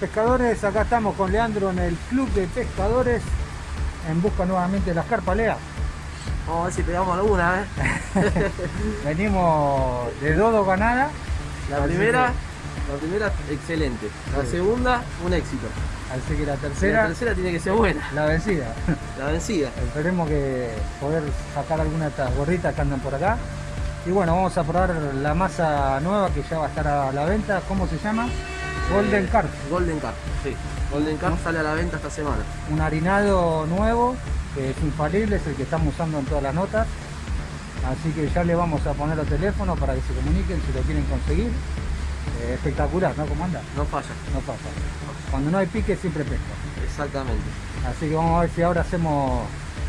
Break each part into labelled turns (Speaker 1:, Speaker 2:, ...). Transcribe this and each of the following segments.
Speaker 1: Pescadores, acá estamos con Leandro en el Club de Pescadores en busca nuevamente de las carpas, Lea.
Speaker 2: Vamos a ver si pegamos alguna, ¿eh?
Speaker 1: Venimos de Dodo ganada.
Speaker 2: La primera, la primera excelente. La segunda, un éxito.
Speaker 1: Así que la tercera.
Speaker 2: La tercera tiene que ser buena.
Speaker 1: La vencida.
Speaker 2: La vencida.
Speaker 1: Esperemos que poder sacar alguna de estas gorritas que andan por acá. Y bueno, vamos a probar la masa nueva que ya va a estar a la venta. ¿Cómo se llama? Golden Carp.
Speaker 2: Golden Carp, sí. Golden Carp sale a la venta esta semana.
Speaker 1: Un harinado nuevo, que es infalible, es el que estamos usando en todas las notas. Así que ya le vamos a poner los teléfonos para que se comuniquen si lo quieren conseguir. Eh, espectacular, ¿no? ¿Cómo anda?
Speaker 2: No falla.
Speaker 1: No falla. Cuando no hay pique siempre pesca.
Speaker 2: Exactamente.
Speaker 1: Así que vamos a ver si ahora hacemos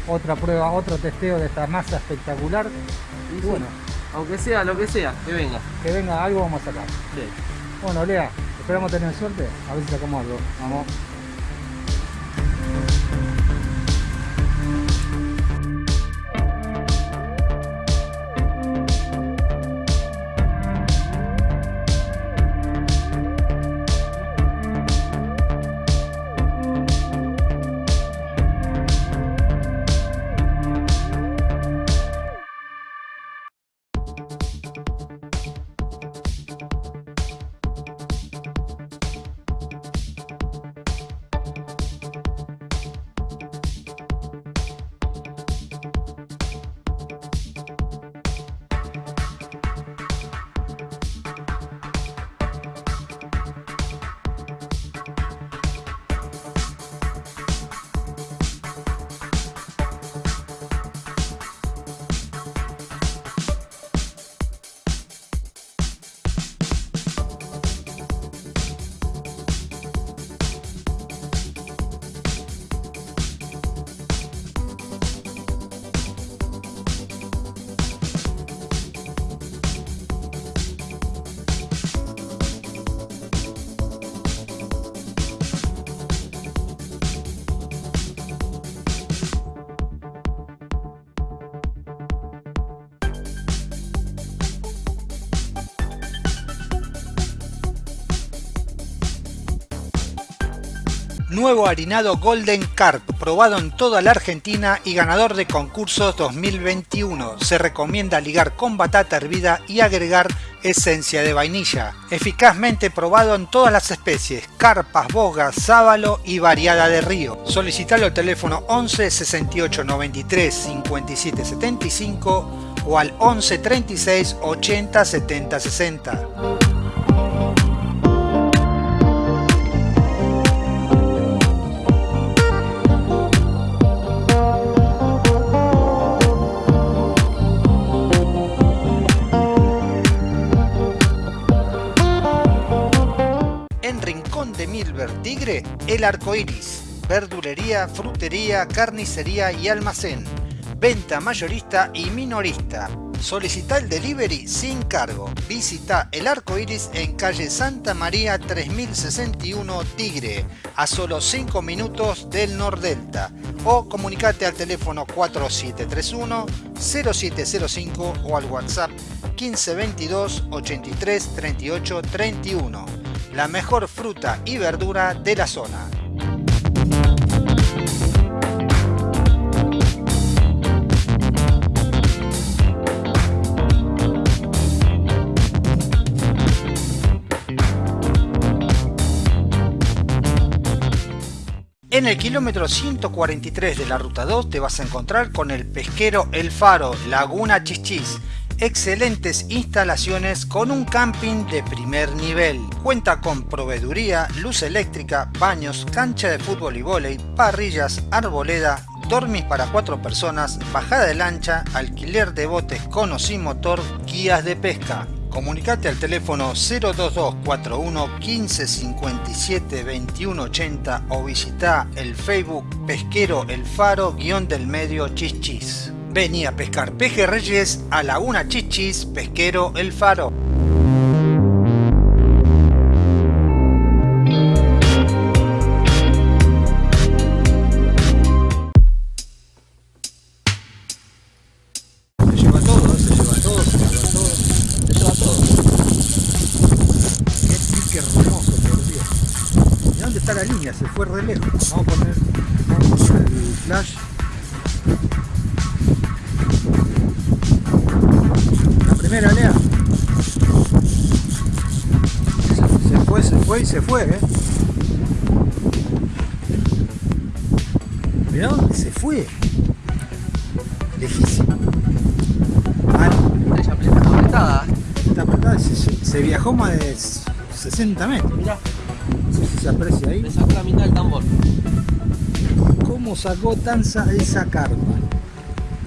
Speaker 1: otra prueba, otro testeo de esta masa espectacular.
Speaker 2: Y bueno, aunque sea lo que sea, que venga.
Speaker 1: Que venga algo vamos a sacar.
Speaker 2: Sí.
Speaker 1: Bueno, Lea, esperamos tener suerte. A ver si sacamos algo. Vamos.
Speaker 3: Nuevo harinado Golden Carp, probado en toda la Argentina y ganador de concursos 2021. Se recomienda ligar con batata hervida y agregar esencia de vainilla. Eficazmente probado en todas las especies, carpas, bogas, sábalo y variada de río. Solicitalo al teléfono 11 68 93 57 75 o al 11 36 80 70 60. Tigre, El Arco Iris. Verdulería, frutería, carnicería y almacén. Venta mayorista y minorista. Solicita el delivery sin cargo. Visita El Arco Iris en calle Santa María 3061 Tigre, a solo 5 minutos del Nordelta. O comunicate al teléfono 4731 0705 o al WhatsApp 1522 83 38 31 la mejor fruta y verdura de la zona. En el kilómetro 143 de la ruta 2 te vas a encontrar con el pesquero El Faro, Laguna Chichis, excelentes instalaciones con un camping de primer nivel. Cuenta con proveeduría, luz eléctrica, baños, cancha de fútbol y vóley, parrillas, arboleda, dormis para cuatro personas, bajada de lancha, alquiler de botes con o sin motor, guías de pesca. Comunicate al teléfono 02241 1557 2180 o visita el Facebook Pesquero El Faro guion del medio Chichis. Vení a pescar pejerreyes a Laguna Chichis, Pesquero El Faro.
Speaker 1: ¿Cómo sacó Tanza esa carpa?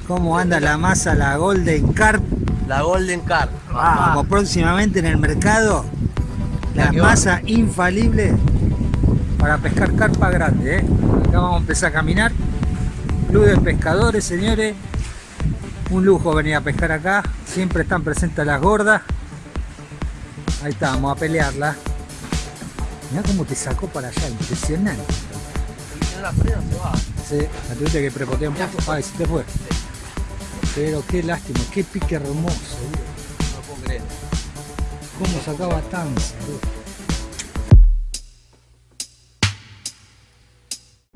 Speaker 1: ¿Cómo anda la masa, la Golden Carp?
Speaker 2: La Golden Car.
Speaker 1: Vamos, próximamente en el mercado.
Speaker 2: La
Speaker 1: masa infalible para pescar carpa grande. ¿eh? Acá vamos a empezar a caminar. Club de pescadores, señores. Un lujo venir a pescar acá. Siempre están presentes las gordas. Ahí está, vamos a pelearla. Mirá cómo te sacó para allá, impresionante.
Speaker 2: Si no la frena se va.
Speaker 1: Sí, la tuviste que poco. Ay, se te fue. Pero qué lástima, qué pique hermoso.
Speaker 2: No lo puedo creer.
Speaker 1: Cómo sacaba boludo.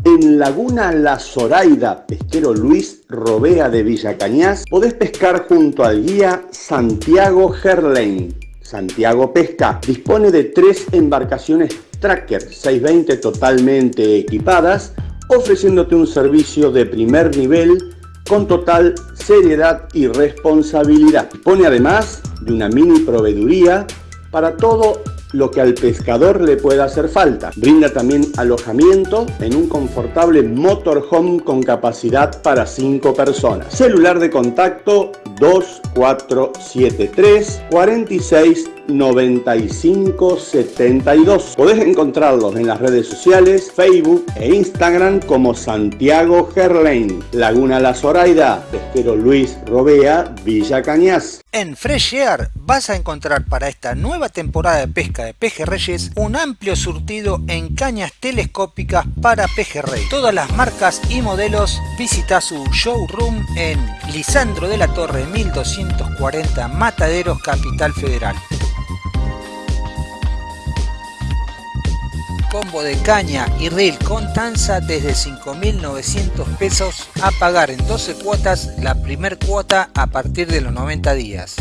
Speaker 4: En Laguna La Zoraida, pesquero Luis Robea de Villa Cañas, podés pescar junto al guía Santiago Gerlain. Santiago Pesca dispone de tres embarcaciones Tracker 620 totalmente equipadas, ofreciéndote un servicio de primer nivel con total seriedad y responsabilidad. Dispone además de una mini proveeduría para todo lo que al pescador le pueda hacer falta. Brinda también alojamiento en un confortable motorhome con capacidad para 5 personas. Celular de contacto 2473 46 95 72. Podés encontrarlos en las redes sociales, Facebook e Instagram como Santiago Gerlain, Laguna La Zoraida, Pesquero Luis Robea, Villa Cañas.
Speaker 3: En Fresh Air vas a encontrar para esta nueva temporada de pesca de pejerreyes un amplio surtido en cañas telescópicas para pejerrey. Todas las marcas y modelos visita su showroom en Lisandro de la Torre 1240 Mataderos Capital Federal. Combo de caña y reel con tanza desde 5.900 pesos a pagar en 12 cuotas la primer cuota a partir de los 90 días.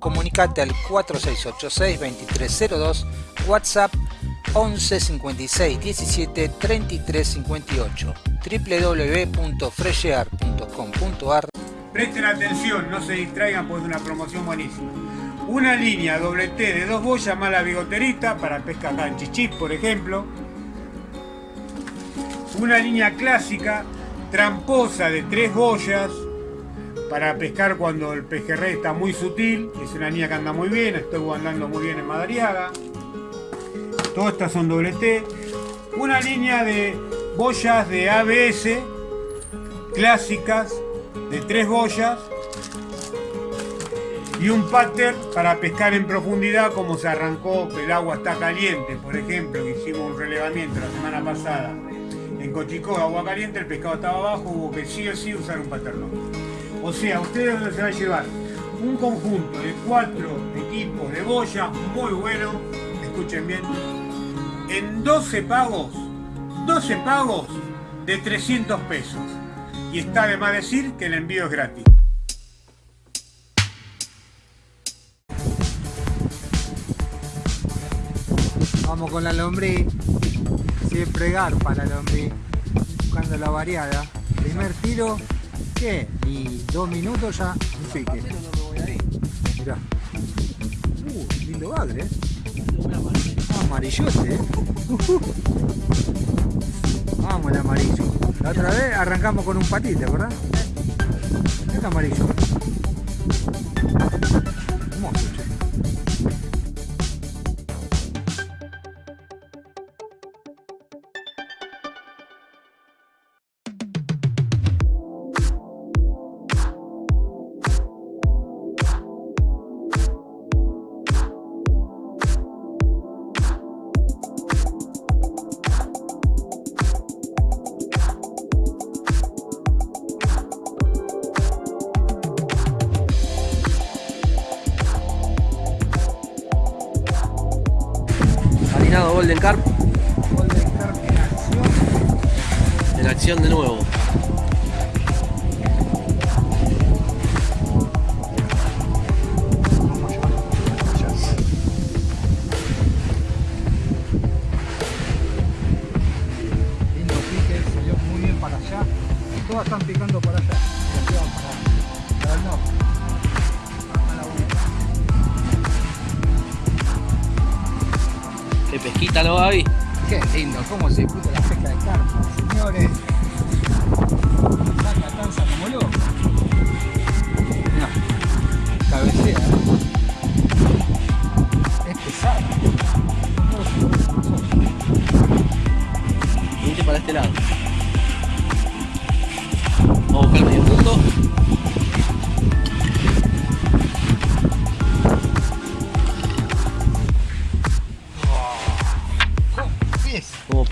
Speaker 3: Comunicate al 4686-2302, WhatsApp 11 56 17 33 58, www.freshear.com.ar
Speaker 5: Presten atención, no se distraigan porque es una promoción buenísima. Una línea doble T de dos boyas más la bigoterita para pesca acá en Chichis, por ejemplo. Una línea clásica tramposa de tres boyas para pescar cuando el pejerrey está muy sutil. Es una línea que anda muy bien, estoy andando muy bien en Madariaga. Todas estas son doble T. Una línea de boyas de ABS clásicas de tres boyas y un pattern para pescar en profundidad como se arrancó que el agua está caliente por ejemplo que hicimos un relevamiento la semana pasada. En Cochicó agua caliente el pescado estaba abajo hubo que sí o sí usar un pattern o sea ustedes se va a llevar un conjunto de cuatro equipos de boya muy bueno escuchen bien en 12 pagos 12 pagos de 300 pesos y está de más decir que el envío es gratis.
Speaker 1: Vamos con la lombriz. Siempre garpa la lombriz. Buscando la variada. Primer tiro. ¿Qué? Y dos minutos ya un pique. Mirá. Uh, lindo bagre, eh. Amarillote, eh. Ujú. Vamos el amarillo. La otra vez arrancamos con un patite, ¿verdad? El amarillo.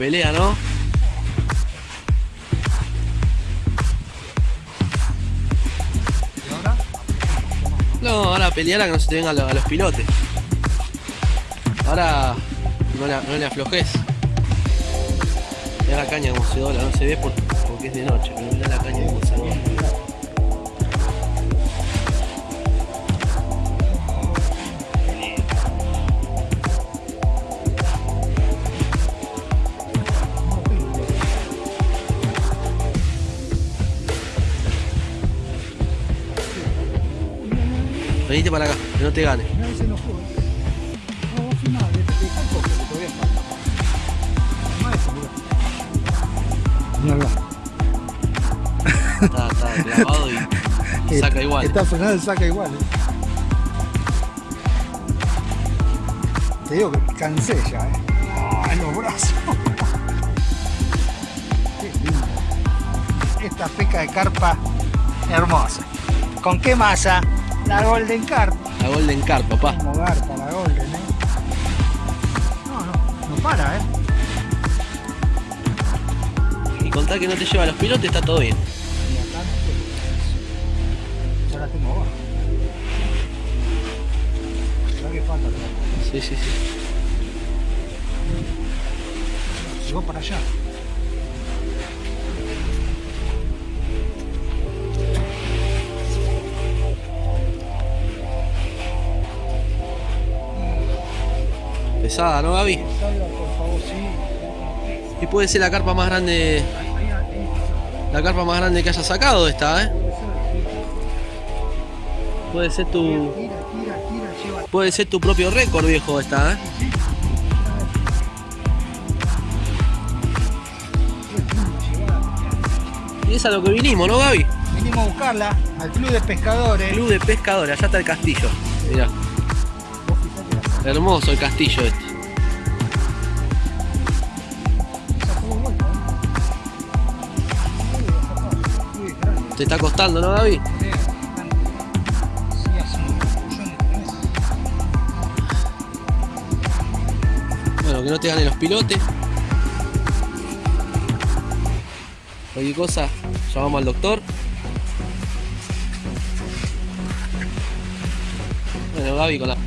Speaker 2: Pelea, ¿no? No, ahora pelear a que no se te vengan a los, pilotes. Ahora no le, no le aflojes. Mira la caña como se dobla, no se ve por- porque es de noche, pero la caña como Venite para acá, que no te gane. Está, está clavado y, y saca igual.
Speaker 3: Está frenado y saca igual. eh. Te digo que cansé ya, eh. Ah, los brazos. Qué lindo. Esta pesca de carpa hermosa. ¿Con qué masa? La Golden Carp.
Speaker 2: La Golden Carp, papá.
Speaker 3: Como garpa la Golden, eh. No, no, no para, eh.
Speaker 2: Y contar que no te lleva a los pilotes, está todo bien. Pesada, ¿no, Gaby? Y puede ser la carpa más grande. La carpa más grande que hayas sacado esta, ¿eh? Puede ser tu. Puede ser tu propio récord, viejo, esta, ¿eh? Y es a lo que vinimos, ¿no, Gaby?
Speaker 3: Venimos a buscarla al club de pescadores.
Speaker 2: Club de pescadores, allá está el castillo. Mirá, hermoso el castillo este. Te está costando, ¿no,
Speaker 3: meses.
Speaker 2: Bueno, que no te ganen los pilotes. Cualquier cosa, llamamos al doctor. Bueno, Gaby con la...
Speaker 3: No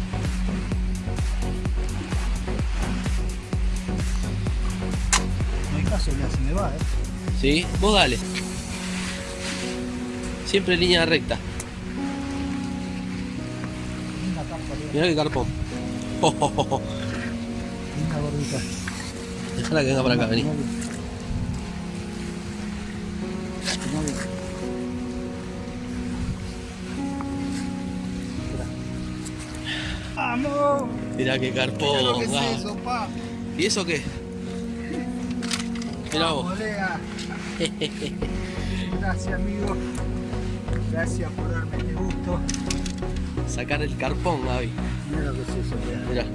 Speaker 3: hay caso, ya se me va, eh.
Speaker 2: ¿Sí? Vos dale. Siempre en línea recta. Mirá qué carpón. Oh, oh, oh, oh. Dejala que venga para acá, vení.
Speaker 3: ¡Vamos!
Speaker 2: Mirá carpón.
Speaker 3: que es
Speaker 2: Gaby.
Speaker 3: eso, pa.
Speaker 2: ¿Y eso qué? Mirá vos.
Speaker 3: Gracias, amigo. Gracias por darme este gusto.
Speaker 2: Sacar el carpón, Gaby.
Speaker 3: Mira lo que es eso, belleza.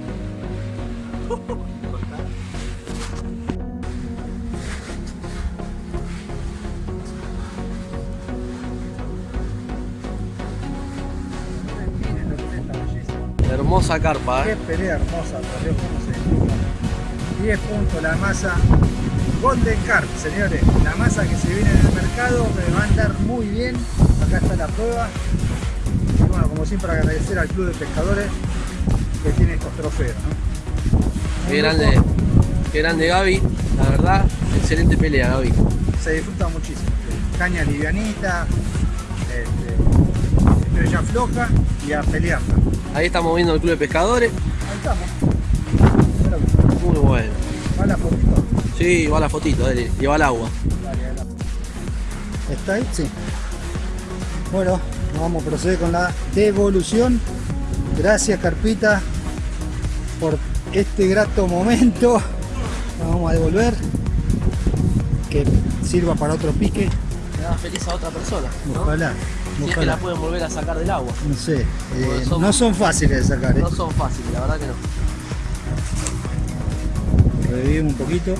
Speaker 2: Hermosa carpa,
Speaker 3: Qué
Speaker 2: ¿eh?
Speaker 3: pelea hermosa, cómo se disfruta. 10 puntos la masa Golden Carp, señores. La masa que se viene en el mercado me va a andar muy bien. Acá está la prueba. Y bueno, como siempre agradecer al Club de Pescadores que tiene estos trofeos. ¿no?
Speaker 2: Qué grande. Qué grande Gaby, la verdad, excelente pelea Gaby.
Speaker 1: Se disfruta muchísimo. Caña livianita, este, estrella floja y a pelearla.
Speaker 2: Ahí estamos viendo el club de pescadores.
Speaker 1: Ahí estamos.
Speaker 2: Muy bueno.
Speaker 1: ¿Va la fotito?
Speaker 2: Sí, va la fotito, dale, lleva el agua.
Speaker 1: Dale, dale. ¿Está ahí? Sí. Bueno, vamos a proceder con la devolución. Gracias Carpita por este grato momento. Vamos a devolver. Que sirva para otro pique.
Speaker 2: Le da feliz a otra persona. ¿no?
Speaker 1: Ojalá.
Speaker 2: Si es que la pueden volver a sacar del agua.
Speaker 1: No sé. eh,
Speaker 2: son-
Speaker 1: no son fáciles de sacar. ¿eh?
Speaker 2: No son fáciles, la verdad que no.
Speaker 1: Revivimos un poquito.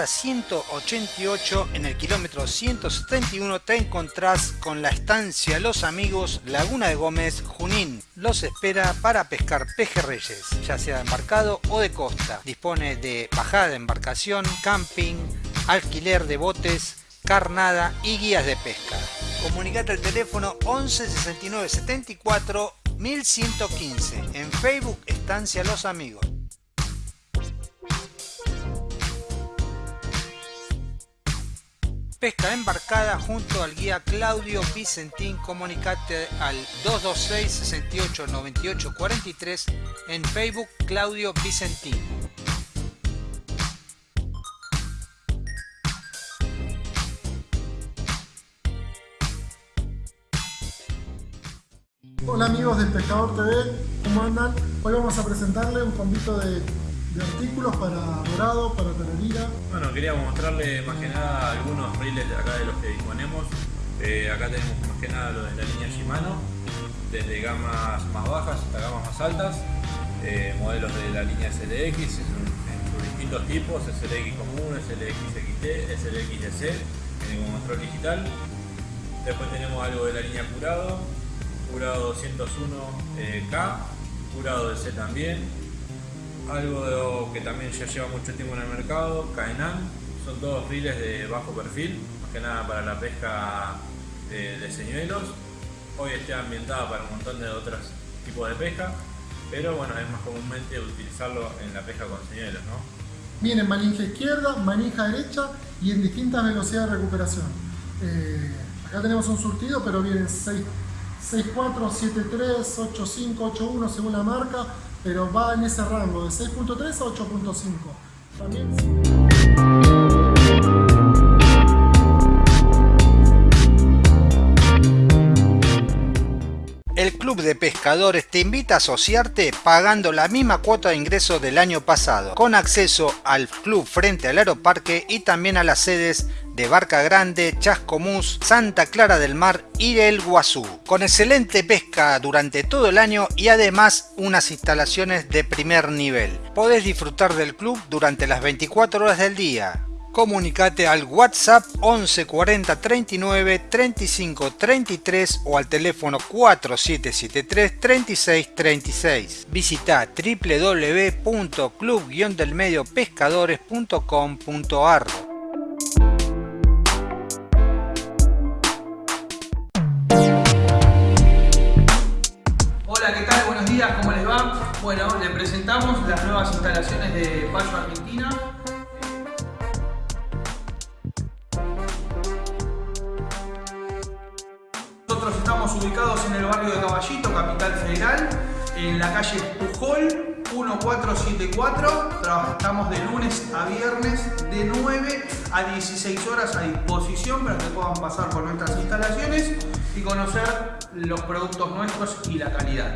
Speaker 3: Ruta 188, en el kilómetro 171, te encontrás con la estancia Los Amigos Laguna de Gómez, Junín. Los espera para pescar pejerreyes, ya sea de embarcado o de costa. Dispone de bajada de embarcación, camping, alquiler de botes, carnada y guías de pesca. Comunicate al teléfono 11 69 74 1115. En Facebook, Estancia Los Amigos. Pesca embarcada junto al guía Claudio Vicentín. Comunicate al 226 68 98 43 en Facebook Claudio Vicentín.
Speaker 6: Hola amigos del Pescador TV, ¿cómo andan? Hoy vamos a presentarle un convito de, de artículos para dorado, para tararira.
Speaker 7: Bueno, queríamos mostrarle más que nada algunos reels de acá de los que disponemos. Eh, acá tenemos más que nada lo de la línea Shimano, desde gamas más bajas hasta gamas más altas, eh, modelos de la línea SLX en, sus distintos tipos, SLX común, SLX XT, SLX DC, eh, con control digital. Después tenemos algo de la línea Curado, Curado 201K, Curado DC también, algo que también ya lleva mucho tiempo en el mercado, Caenan, son todos riles de bajo perfil, más que nada para la pesca de, de señuelos. Hoy está ambientada para un montón de otros tipos de pesca, pero bueno, es más comúnmente utilizarlo en la pesca con señuelos, ¿no?
Speaker 6: Viene manija izquierda, manija derecha y en distintas velocidades de recuperación. Eh, acá tenemos un surtido, pero vienen 6, 6.4, 7.3, 8.5, 8.1 según la marca, pero va en ese rango de 6.3 a 8.5. También...
Speaker 3: El Club de Pescadores te invita a asociarte pagando la misma cuota de ingreso del año pasado, con acceso al club frente al aeroparque y también a las sedes de Barca Grande, Chascomús, Santa Clara del Mar y el Guazú, con excelente pesca durante todo el año y además unas instalaciones de primer nivel. Podés disfrutar del club durante las 24 horas del día. Comunicate al WhatsApp 11 40 39 35 33 o al teléfono 4773 36 36. Visita www.club-delmediopescadores.com.ar
Speaker 8: Hola, ¿qué tal? Buenos días, ¿cómo les va? Bueno, le presentamos las nuevas instalaciones de Payo Argentina. Nosotros estamos ubicados en el barrio de Caballito, Capital Federal, en la calle Pujol 1474. Trabajamos de lunes a viernes de 9 a 16 horas a disposición para que puedan pasar por nuestras instalaciones y conocer los productos nuestros y la calidad.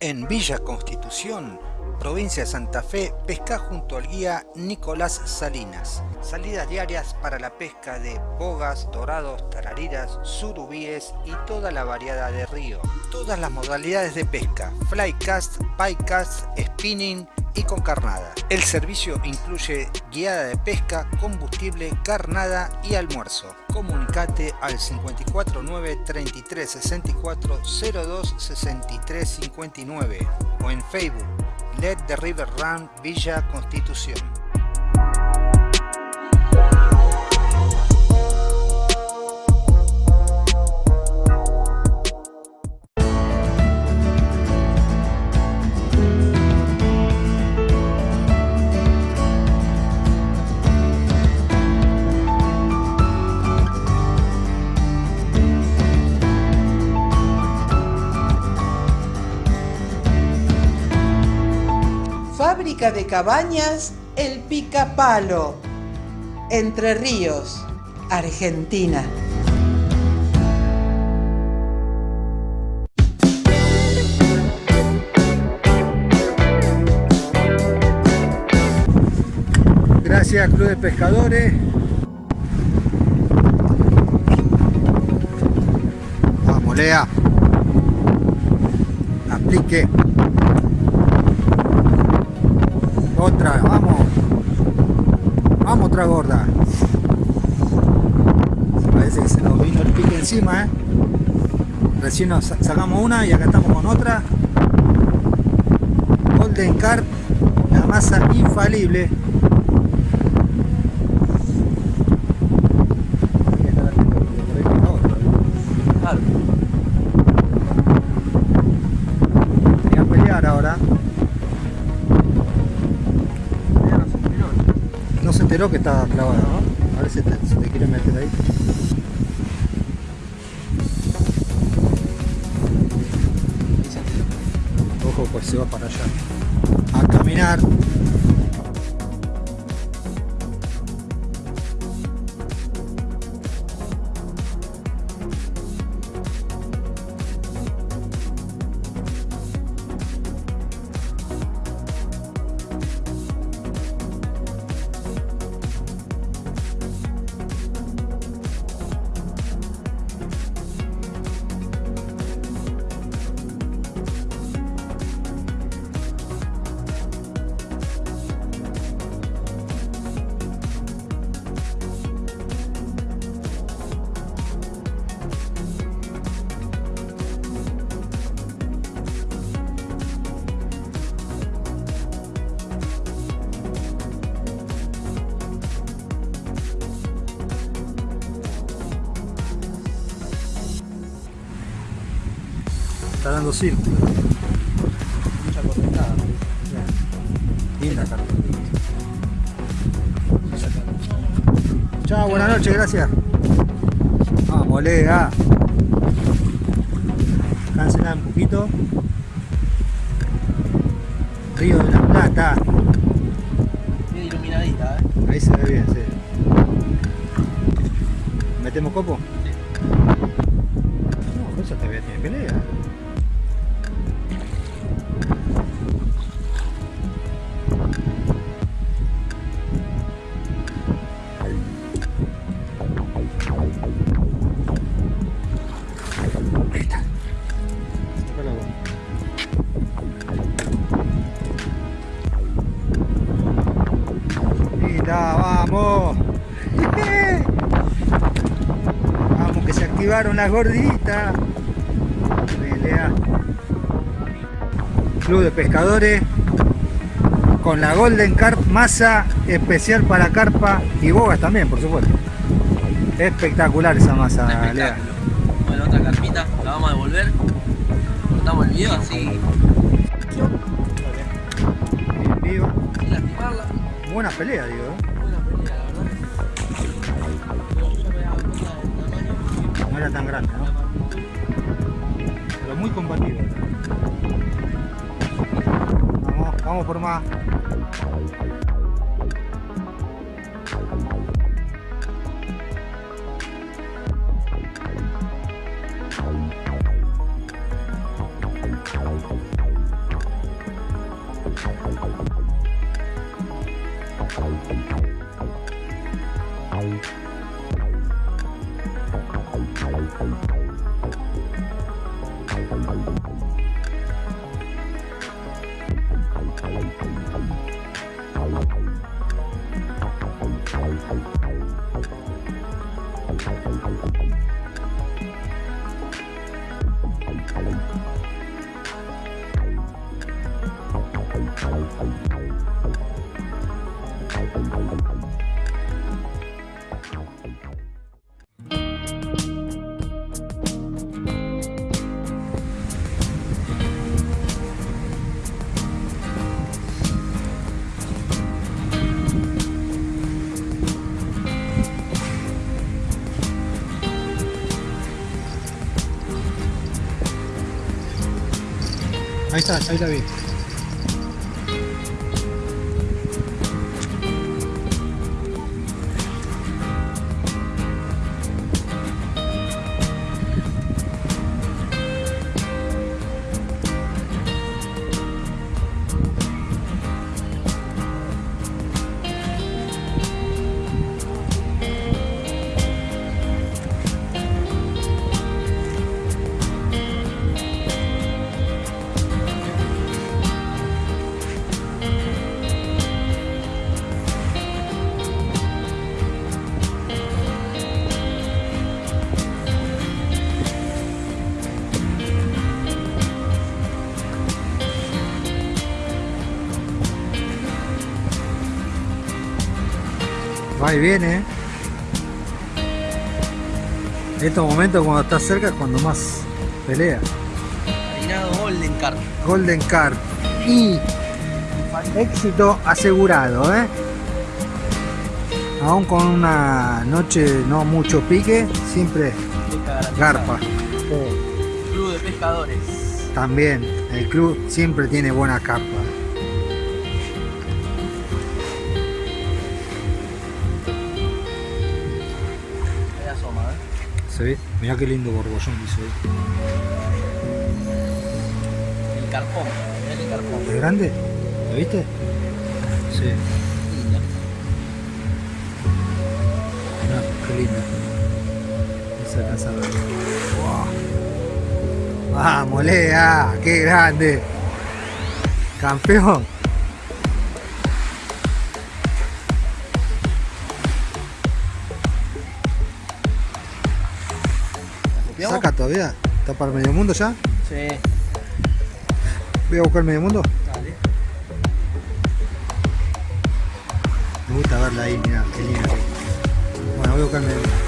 Speaker 3: En Villa Constitución, provincia de Santa Fe, pesca junto al guía Nicolás Salinas. Salidas diarias para la pesca de bogas, dorados, tarariras, surubíes y toda la variedad de río. Todas las modalidades de pesca, flycast, bycast, spinning y con carnada. El servicio incluye guiada de pesca, combustible, carnada y almuerzo. comunicate al 549 33 64 02 63 59 o en Facebook Let the River Run Villa Constitución.
Speaker 9: De cabañas El Picapalo, Entre Ríos, Argentina.
Speaker 3: Gracias Club de Pescadores. Vamos. Aplique. Vamos. Vamos otra gorda. Parece que se nos vino el pique encima, ¿eh? Recién nos sacamos una y acá estamos con otra. Golden Carp, la masa infalible. Enteró que estaba clavada, ¿no? A ver si te, si te quiere meter ahí. Ojo, pues se va para allá. A caminar. Círculo.
Speaker 2: Mucha correntada.
Speaker 3: Linda carpa. Chao, buenas noches, gracias. Vamos, lega. Cancela un poquito. Río de la Plata.
Speaker 2: Bien iluminadita, ¿eh?
Speaker 3: Ahí se ve bien, sí. ¿Metemos copo? Activaron las gorditas. Pelea. Club de pescadores con la Golden Carp masa especial para carpa y bogas también, por supuesto. Espectacular esa masa, Lea.
Speaker 2: Bueno, otra carpita, la vamos a devolver. Cortamos el video así,
Speaker 3: Bien vivo.
Speaker 2: sin lastimarla.
Speaker 3: Buena pelea, digo. No era tan grande, ¿no? Pero muy combativo. Vamos, vamos por más. Ahí está, ahí la vi. Viene. En estos momentos cuando está cerca es cuando más pelea.
Speaker 2: Marinado Golden Carp.
Speaker 3: Golden Carp. Y éxito asegurado, ¿eh? Aún con una noche no mucho pique, siempre garpa.
Speaker 2: Club de pescadores.
Speaker 3: También, el club siempre tiene buena carpa. ¿Se ve? Mirá qué lindo borbollón que hizo ahí.
Speaker 2: El carpón. mirá el carpón.
Speaker 3: ¿Es grande? ¿Lo viste? Sí.
Speaker 2: Linda.
Speaker 3: Mirá, qué lindo. No se alcanza a ver. Wow. Vamos, Lea, qué grande. Campeón. Todavía? ¿Está para el medio mundo ya?
Speaker 2: Sí.
Speaker 3: Voy a buscar el medio mundo.
Speaker 2: Dale.
Speaker 3: Me gusta verla ahí, mirá, qué linda. Bueno, voy a buscar el medio mundo.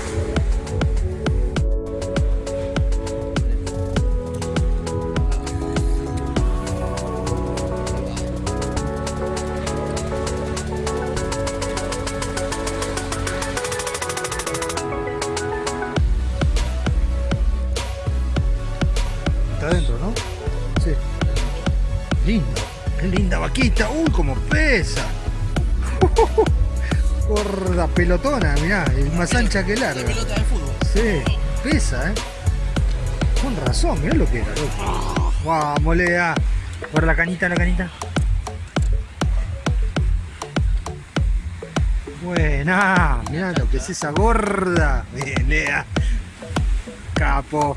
Speaker 3: Pelotona, mirá. Es más ancha que larga.
Speaker 2: Pelota de fútbol.
Speaker 3: Sí. Pesa, ¿eh? Con razón, mirá lo que era, loco. Vamos, Lea. Por la canita, la canita. Buena. Mirá lo que es esa gorda. Bien, Lea. Capo.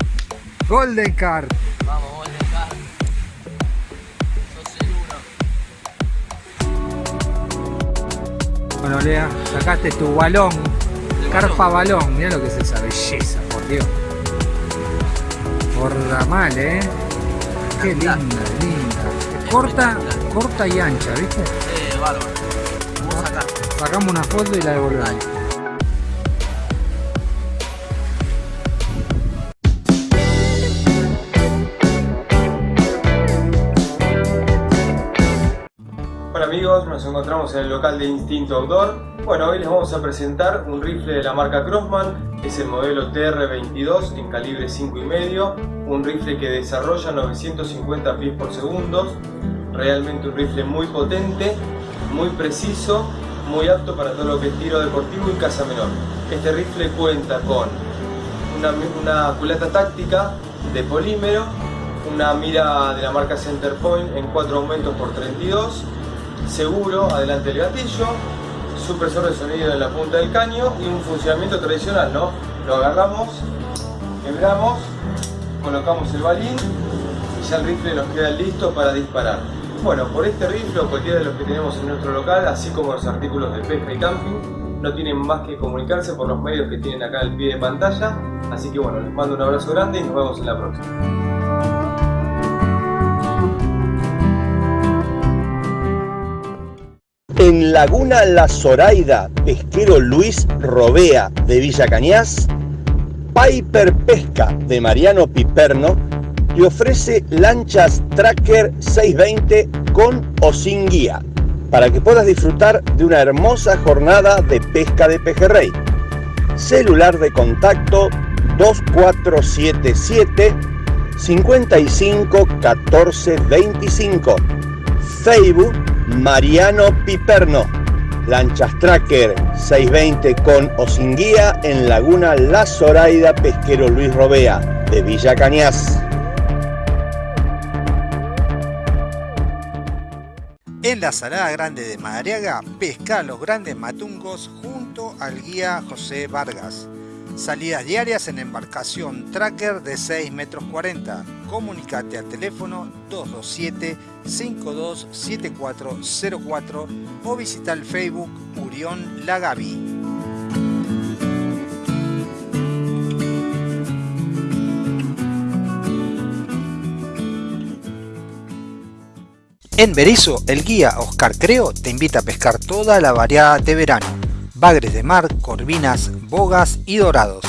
Speaker 3: Golden Card.
Speaker 2: El uno.
Speaker 3: Bueno, Lea, sacaste tu balón.
Speaker 2: El
Speaker 3: Carpa balón. Mirá lo que es esa belleza, por Dios. Gorda mal, ¿eh? Qué linda, linda. Corta, corta y ancha, ¿viste?
Speaker 2: Eh, bárbaro. Vamos a sacar.
Speaker 3: Sacamos una foto y la devolvemos.
Speaker 10: Nos encontramos en el local de Instinto Outdoor. Bueno, hoy les vamos a presentar un rifle de la marca Crossman, es el modelo TR22 en calibre 5,5, un rifle que desarrolla 950 pies por segundo, realmente un rifle muy potente, muy preciso, muy apto para todo lo que es tiro deportivo y caza menor. Este rifle cuenta con una, una culata táctica de polímero, una mira de la marca Centerpoint en 4 aumentos por 32, seguro adelante del gatillo, supresor de sonido en la punta del caño y un funcionamiento tradicional, ¿no? Lo agarramos, quebramos, colocamos el balín y ya el rifle nos queda listo para disparar. Bueno, por este rifle o cualquiera de los que tenemos en nuestro local, así como los artículos de pesca y camping, no tienen más que comunicarse por los medios que tienen acá al pie de pantalla. Así que bueno, les mando un abrazo grande y nos vemos en la próxima.
Speaker 4: En Laguna La Zoraida, pesquero Luis Robea de Villa Cañas, Piper Pesca de Mariano Piperno te ofrece lanchas Tracker 620 con o sin guía para que puedas disfrutar de una hermosa jornada de pesca de pejerrey. Celular de contacto 2477 55 14 25. Facebook Mariano Piperno. Lanchas Tracker 620 con o sin guía en Laguna La Zoraida Pesquero Luis Robea de Villa Cañas.
Speaker 3: En la Salada Grande de Madariaga, pesca los grandes matungos junto al guía José Vargas. Salidas diarias en embarcación tracker de 6 metros 40. Comunicate al teléfono 227-527404 o visita el Facebook Murión Lagavi. En Berizo, el guía Oscar Creo te invita a pescar toda la variedad de verano. Bagres de mar, corvinas, bogas y dorados.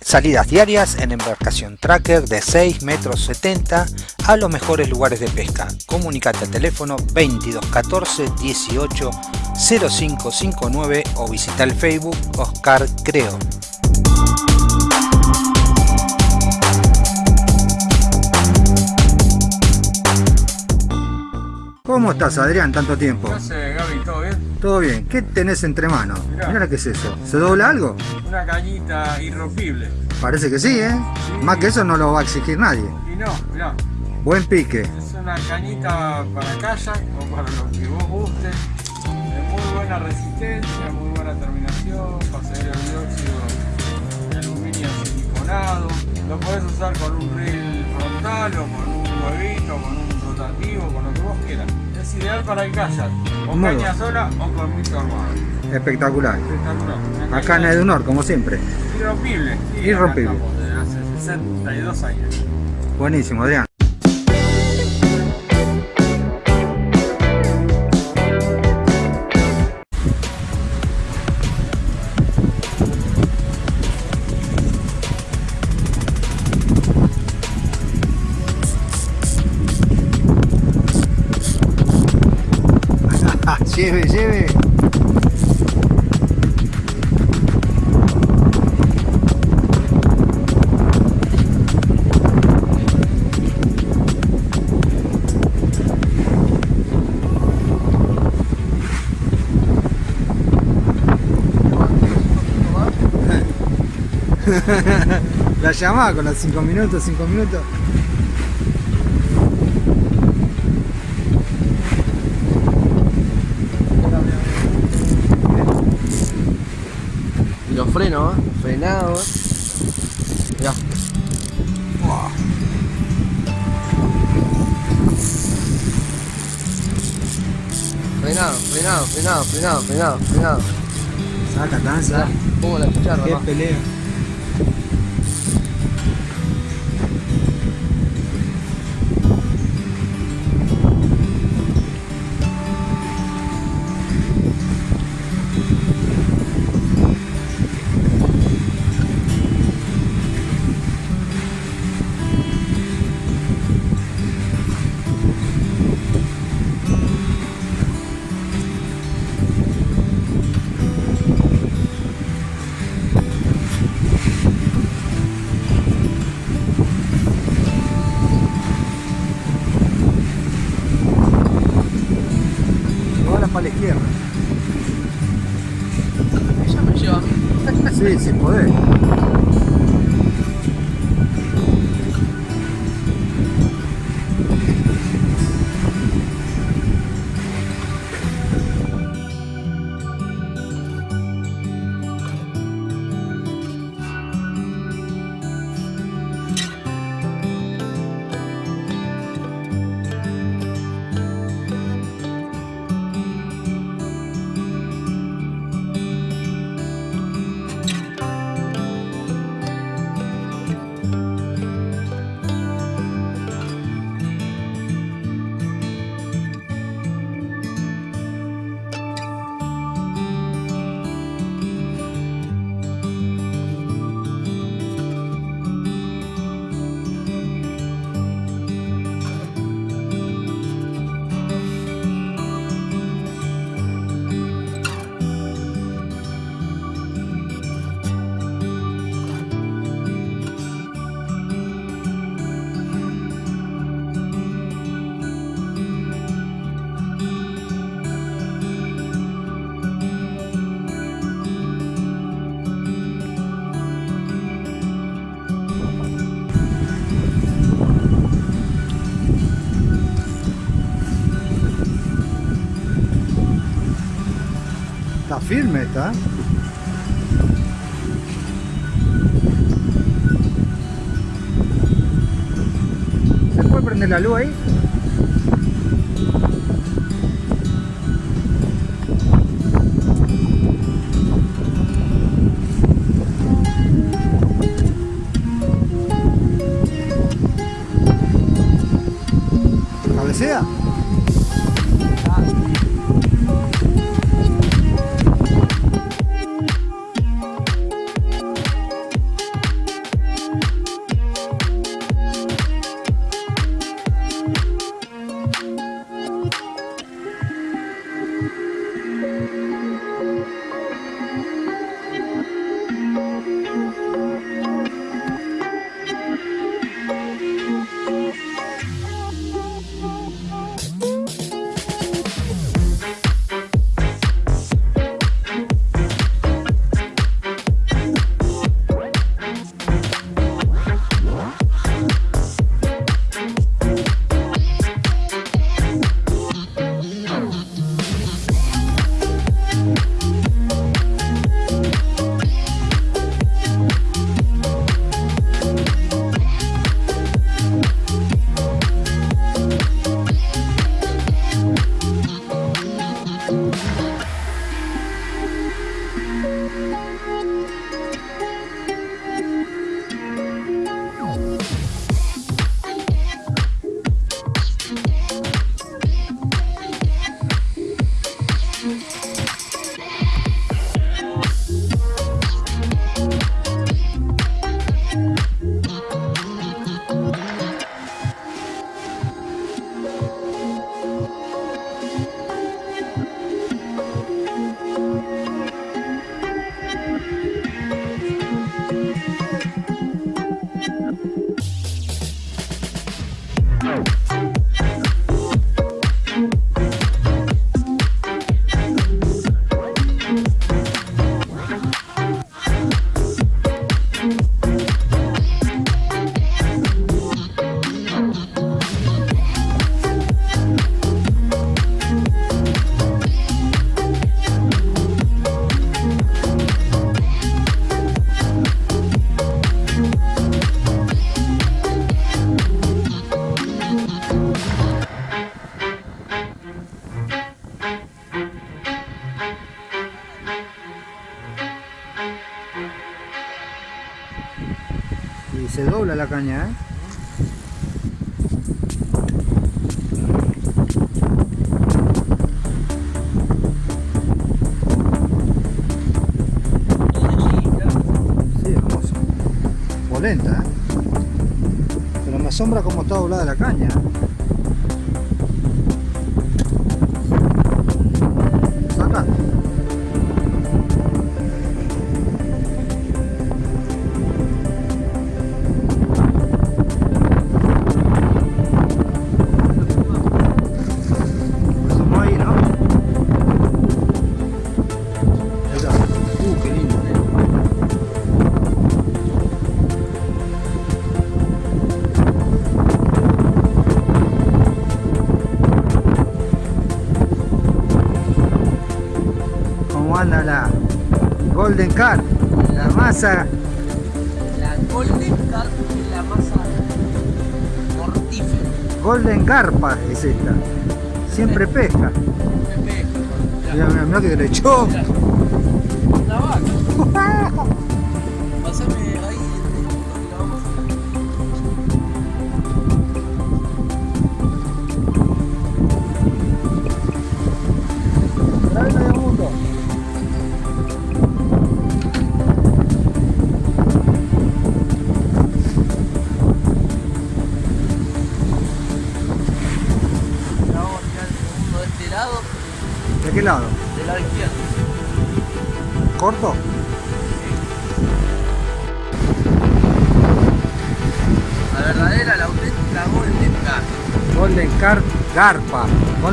Speaker 3: Salidas diarias en embarcación tracker de 6 metros 70 a los mejores lugares de pesca. Comunicate al teléfono 2214 18 0559 o visita el Facebook Oscar Creo.
Speaker 1: ¿Cómo estás, Adrián, tanto tiempo?
Speaker 11: ¿Qué haces, Gaby? ¿Todo bien?
Speaker 1: Todo bien. ¿Qué tenés entre manos?
Speaker 11: Mirá.
Speaker 1: Mirá qué es eso. ¿Se dobla algo?
Speaker 11: Una cañita irrompible.
Speaker 1: Parece que sí, ¿eh? Más que eso no lo va a exigir nadie.
Speaker 11: Y no, mirá,
Speaker 1: Buen pique.
Speaker 11: es una cañita para kayak o para lo que vos guste. De muy buena resistencia, muy buena terminación, pasadero el dióxido de aluminio siliconado. Lo podés usar con un reel frontal o con un huevito, con un rotativo, con lo que vos quieras. Es ideal para el kayak, o
Speaker 1: Muy
Speaker 11: caña
Speaker 1: bueno.
Speaker 11: sola o con mito armado.
Speaker 1: Espectacular.
Speaker 11: Espectacular.
Speaker 1: Acá en Edunor, como siempre.
Speaker 11: Irrompible. sí,
Speaker 1: Irrompible.
Speaker 11: hace 62 años.
Speaker 1: Buenísimo, Adrián. La llamada con los 5 minutos, 5 minutos.
Speaker 2: Y los frenos, frenados. Mirá. Frenado, frenado, frenado, frenado, frenado, frenado.
Speaker 1: Saca, danza.
Speaker 2: ¿Cómo la escucharon?
Speaker 1: Qué pelea. Sí, sin poder.
Speaker 3: Firme está. ¿Se puede prender la luz ahí? La caña, ¿eh? Sí, hermoso. Polenta, ¿eh? Pero me asombra cómo está doblada la caña. Masa
Speaker 2: La Golden Carp es la masa mortífera.
Speaker 3: Golden Carpa es esta. Siempre pesca. Mira, mira, mira que derechón.
Speaker 2: Una vaca.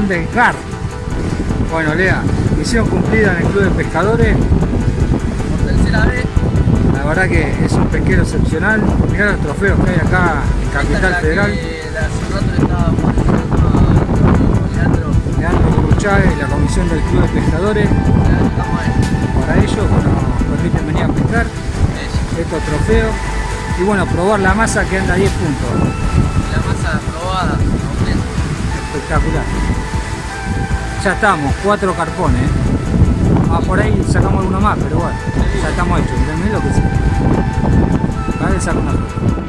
Speaker 2: Golden
Speaker 3: Car. Bueno, Lea, misión cumplida en el Club de Pescadores.
Speaker 2: Por tercera vez,
Speaker 3: La verdad que es un pesquero excepcional. Mirá los trofeos que hay acá en Capital
Speaker 2: la
Speaker 3: Federal.
Speaker 2: que la- hace estaba Leandro.
Speaker 3: Leandro
Speaker 1: y la comisión del Club de Pescadores. Para ellos nos permiten venir a pescar estos trofeos y bueno, probar la masa que anda a 10 puntos.
Speaker 12: La masa probada, completa.
Speaker 1: Espectacular. Ya estamos, cuatro carpones. Ah, por ahí sacamos alguno más, pero bueno, ya estamos hechos. Miren lo que. Cada vez saco una foto.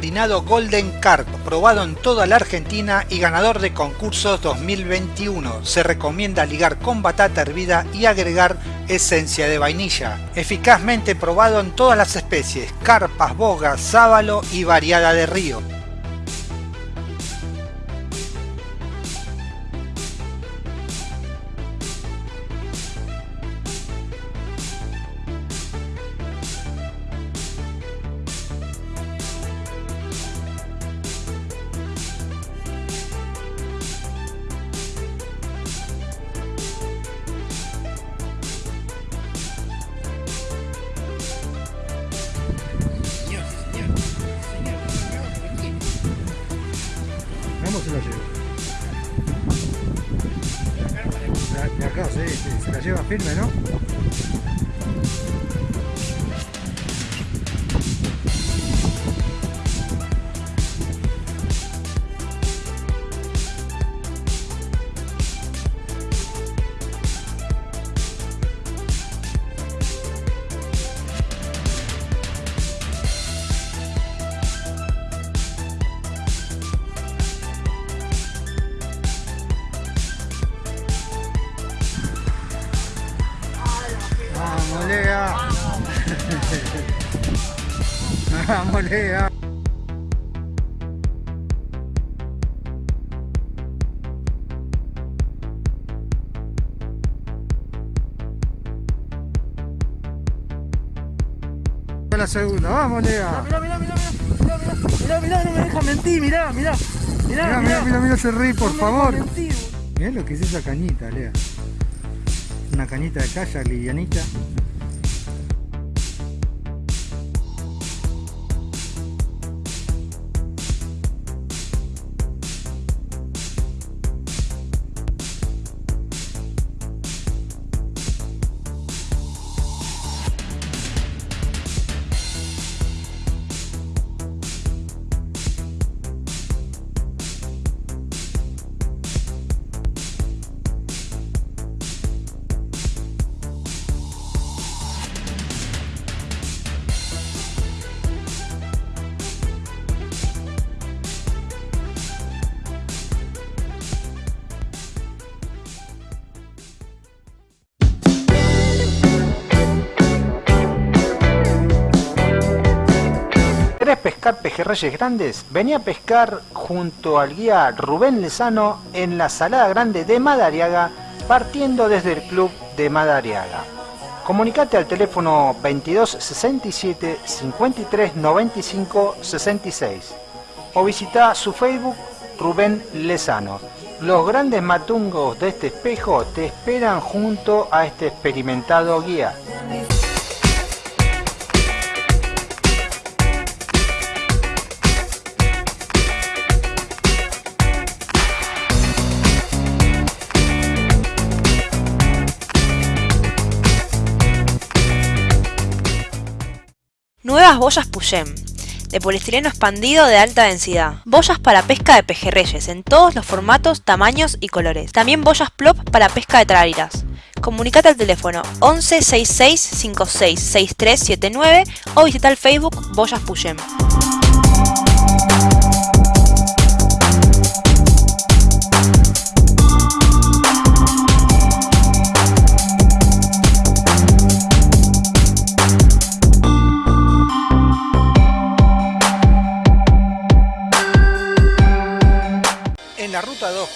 Speaker 3: Nuevo harinado Golden Carp, probado en toda la Argentina y ganador de concursos 2021. Se recomienda ligar con batata hervida y agregar esencia de vainilla. Eficazmente probado en todas las especies, carpas, bogas, sábalo y variada de río.
Speaker 1: Vamos, Lea. La segunda, vamos, Lea.
Speaker 12: Mirá, mirá, mirá, mirá, mirá, mirá, mirá, no me deja mentir, mirá, mirá, mirá,
Speaker 1: Mira, mira, mira, mira ese rey, por
Speaker 12: No
Speaker 1: favor. Mirá lo que es esa cañita, Lea. Una cañita de kayak livianita.
Speaker 3: Pejerreyes grandes? Vení a pescar junto al guía Rubén Lezano en la Salada Grande de Madariaga, partiendo desde el club de Madariaga. Comunicate al teléfono 22 67 53 95 66 o visita su Facebook Rubén Lezano. Los grandes matungos de este espejo te esperan junto a este experimentado guía.
Speaker 13: Boyas Puyem, de poliestireno expandido de alta densidad. Boyas para pesca de pejerreyes en todos los formatos, tamaños y colores. También boyas plop para pesca de trariras. Comunicate al teléfono 11 66 56 6379 o visita el Facebook Boyas Puyem.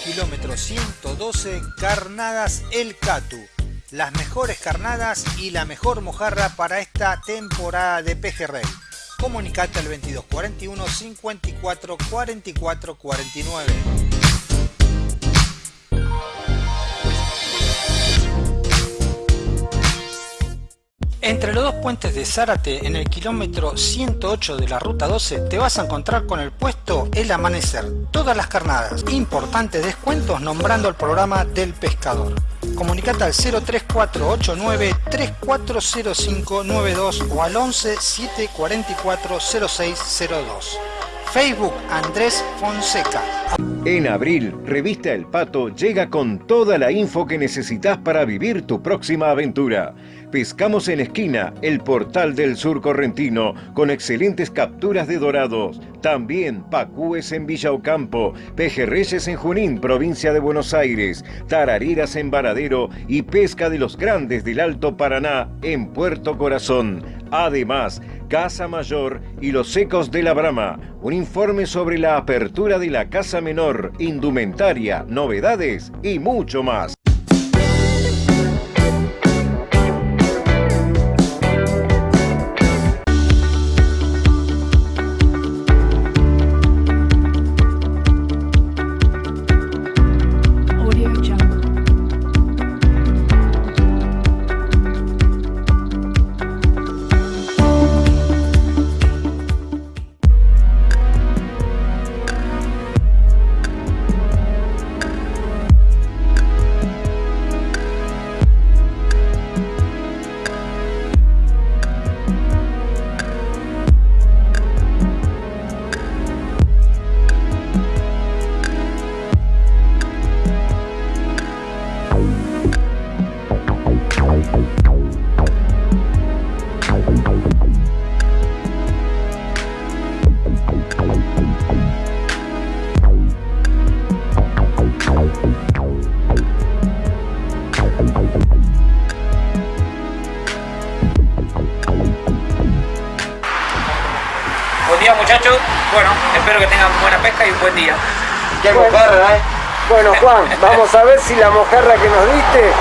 Speaker 3: Kilómetro 112, Carnadas El Catu. Las mejores carnadas y la mejor mojarra para esta temporada de pejerrey. Comunicate al 2241 54 44 49. Entre los dos puentes de Zárate, en el kilómetro 108 de la ruta 12, te vas a encontrar con el puesto El Amanecer. Todas las carnadas, importantes descuentos nombrando el programa del pescador. Comunicate al 03489 340592 o al 11 744 0602. Facebook Andrés Fonseca.
Speaker 14: En abril, Revista El Pato llega con toda la info que necesitas para vivir tu próxima aventura. Pescamos en Esquina, el portal del sur correntino, con excelentes capturas de dorados. También Pacúes en Villa Ocampo, Pejerreyes en Junín, provincia de Buenos Aires, Tarariras en Varadero y pesca de los grandes del Alto Paraná en Puerto Corazón. Además, Casa Mayor y los Secos de la Brama. Un informe sobre la apertura de la Casa Menor, indumentaria, novedades y mucho más.
Speaker 15: Y un buen día.
Speaker 16: Qué mojarra, ¿eh? Bueno, Juan, vamos a ver si la mojarra que nos diste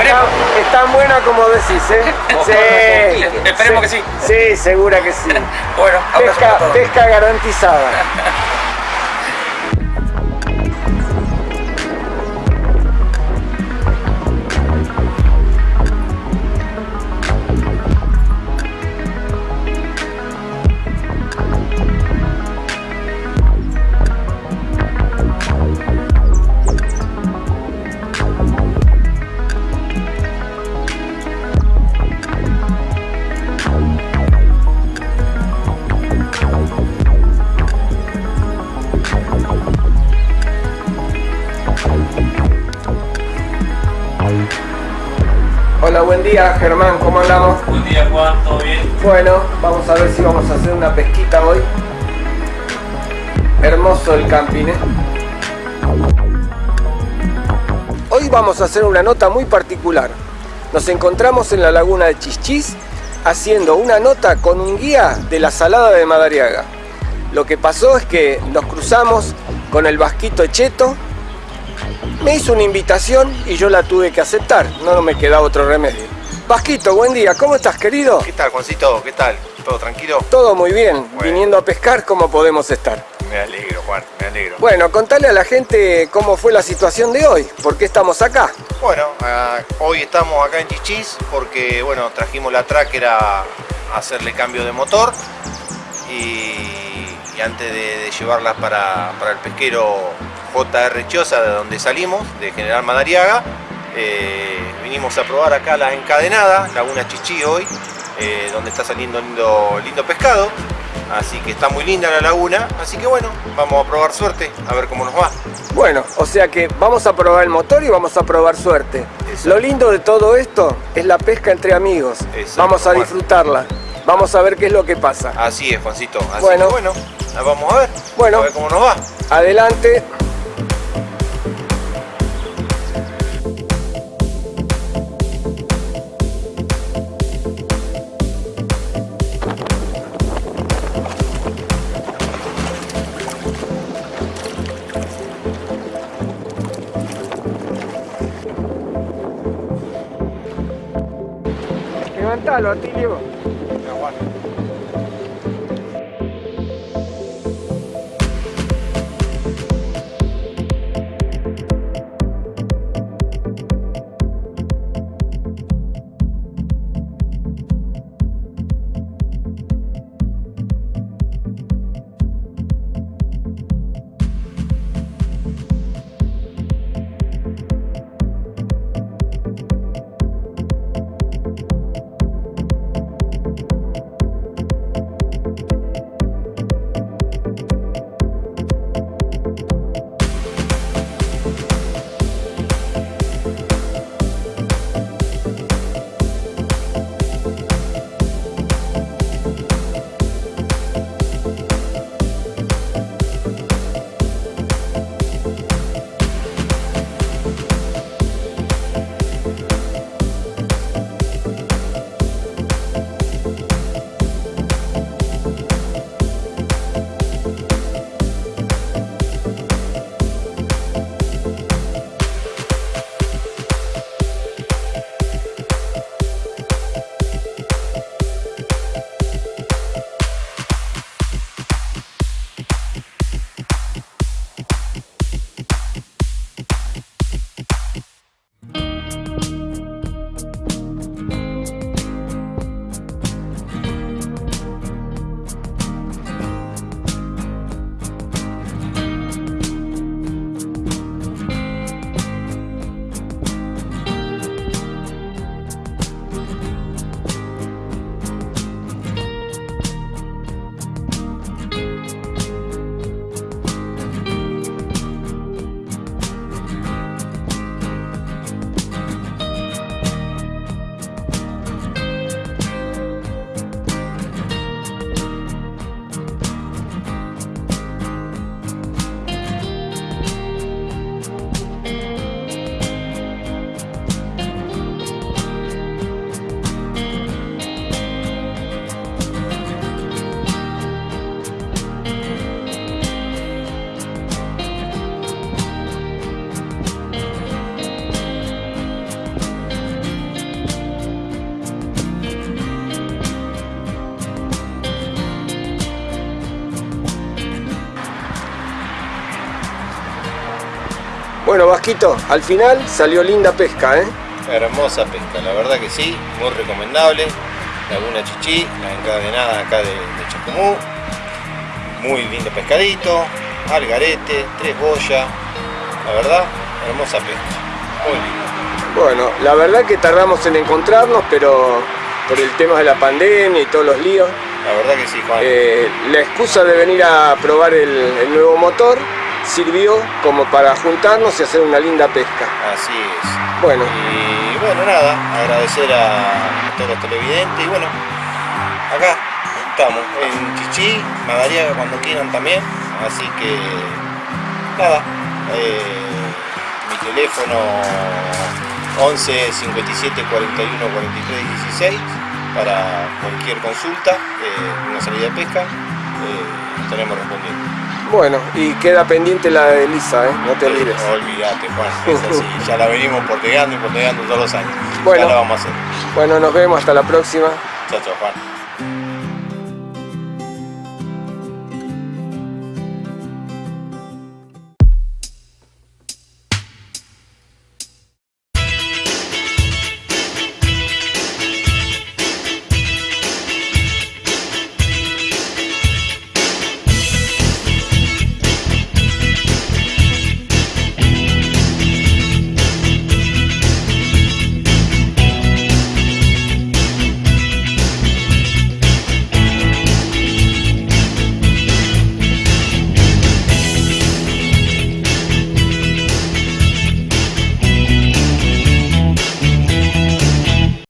Speaker 16: está, es tan buena como decís, ¿eh?
Speaker 15: Sí, esperemos que sí.
Speaker 16: Sí, segura que sí.
Speaker 15: bueno,
Speaker 16: pesca, pesca garantizada. día Germán, ¿cómo andamos?
Speaker 7: Buen día Juan, ¿todo bien?
Speaker 16: Bueno, vamos a ver si vamos a hacer una pesquita hoy. Hermoso el camping, ¿eh? Hoy vamos a hacer una nota muy particular. Nos encontramos en la laguna de Chichis haciendo una nota con un guía de la Salada de Madariaga. Lo que pasó es que nos cruzamos con el Vasquito Echeto, me hizo una invitación y yo la tuve que aceptar, no me quedaba otro remedio. Vasquito, buen día, ¿cómo estás querido?
Speaker 17: ¿Qué tal, Juancito? ¿Qué tal? ¿Todo tranquilo?
Speaker 16: Todo muy bien, viniendo a pescar, ¿cómo podemos estar?
Speaker 17: Me alegro, Juan, me alegro.
Speaker 16: Bueno, contale a la gente cómo fue la situación de hoy, por qué estamos acá.
Speaker 17: Bueno, ah, hoy estamos acá en Chichis porque, bueno, trajimos la tracker a, hacerle cambio de motor y, y antes de, de llevarla para, para el pesquero JR Chosa, de donde salimos, de General Madariaga, eh, vinimos a probar acá la encadenada, Laguna Chichí hoy, eh, donde está saliendo lindo, lindo pescado. Así que está muy linda la laguna, así que bueno, vamos a probar suerte, a ver cómo nos va.
Speaker 16: Bueno, o sea que vamos a probar el motor y vamos a probar suerte. Lo lindo de todo esto es la pesca entre amigos. vamos a disfrutarla. Vamos a ver qué es lo que pasa.
Speaker 17: Así es, Juancito. Así
Speaker 16: Bueno.
Speaker 17: que bueno, vamos a ver.
Speaker 16: Bueno.
Speaker 17: A ver cómo nos va.
Speaker 16: Adelante. Vasquito, al final salió linda pesca, ¿eh?
Speaker 17: Hermosa pesca, la verdad que sí, muy recomendable. Laguna Chichi, la encadenada acá de, de Chacumú. Muy lindo pescadito, algarete, tres boyas. La verdad, hermosa pesca. Muy linda.
Speaker 16: Bueno, la verdad que tardamos en encontrarnos, pero por el tema de la pandemia y todos los líos.
Speaker 17: La verdad que sí, Juan.
Speaker 16: Eh, la excusa de venir a probar el, el nuevo motor sirvió como para juntarnos y hacer una linda pesca.
Speaker 17: Así es.
Speaker 16: Bueno.
Speaker 17: Y bueno, nada, agradecer a todos los televidentes y bueno, acá estamos, en Chichi, Madariaga cuando quieran también, así que nada, eh, mi teléfono 11 57 41 43 16 para cualquier consulta, eh, una salida de pesca, eh, estaremos respondiendo.
Speaker 16: Bueno, y queda pendiente la de Elisa, ¿eh? No te olvides.
Speaker 17: Olvídate, Juan, es así, ya la venimos porteando y porteando todos los años.
Speaker 16: Bueno.
Speaker 17: Ya la vamos a hacer.
Speaker 16: Bueno, nos vemos, hasta la próxima.
Speaker 17: Chao, chao, Juan.